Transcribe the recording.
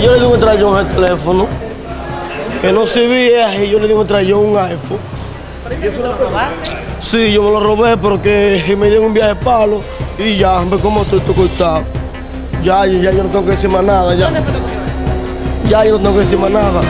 Yo le di un trayón al teléfono, que no servía y yo le di un trayón un iPhone. ¿Por eso tú lo robaste? Sí, yo me lo robé porque me dieron un viaje de palo y ya, ve como estoy estoy cortado. Ya, ya yo no tengo que decir más nada, ya. ¿Dónde fue? Ya yo no tengo que decir más nada.